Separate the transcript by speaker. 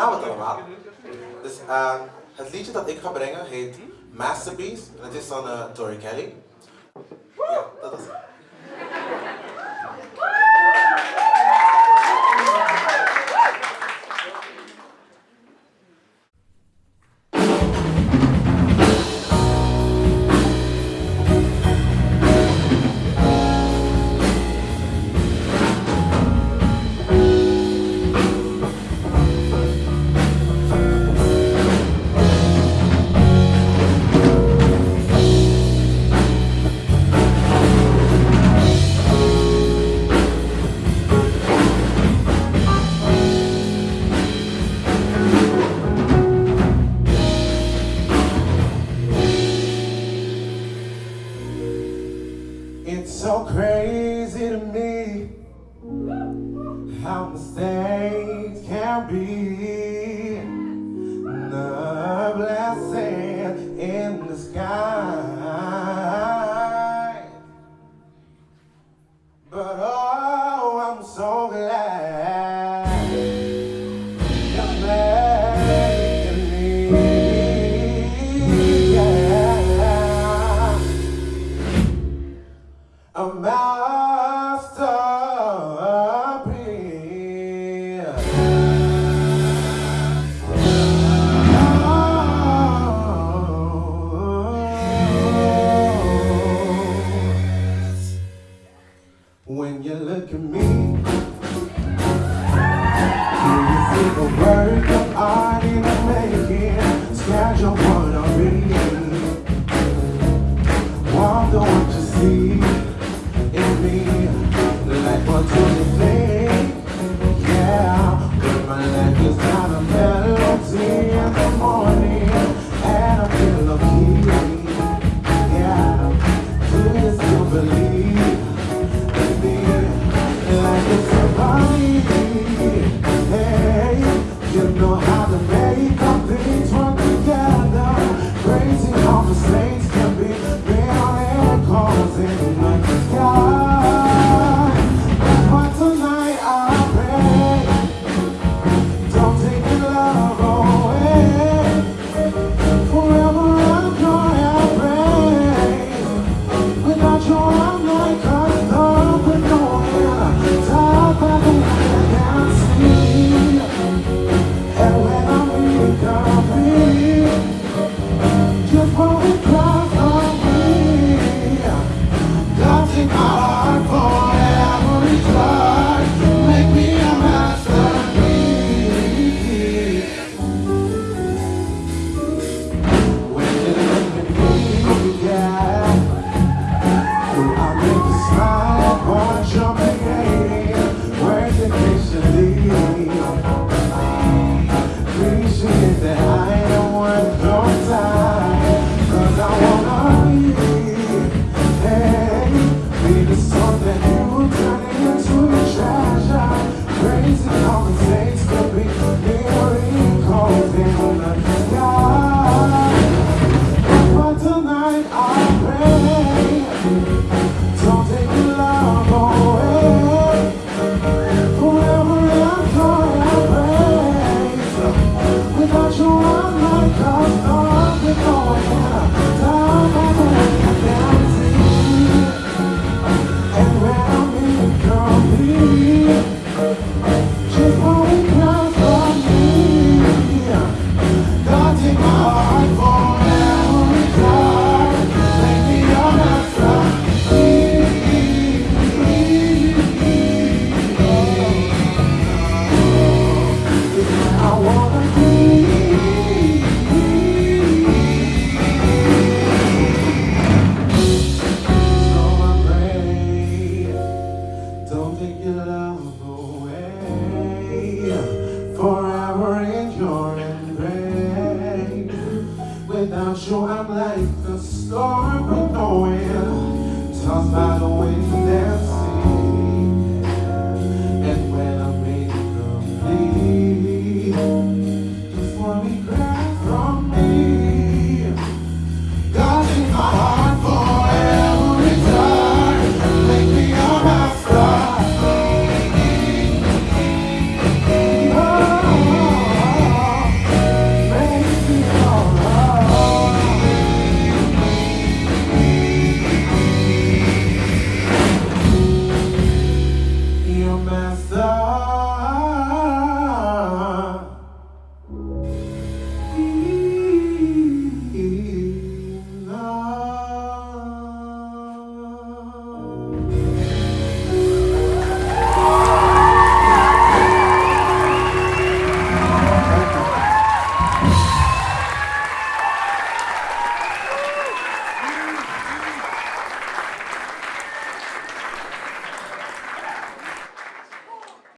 Speaker 1: nou het allemaal. Dus uh, het liedje dat ik ga brengen heet Masterpiece. En het is van uh, Tori Kelly. Ja, dat is. It's so crazy to me how mistakes can be the blessing in the sky. I'm better. time. take your love away Forever in Without you I'm like a storm with no wind. Tossed by the wind.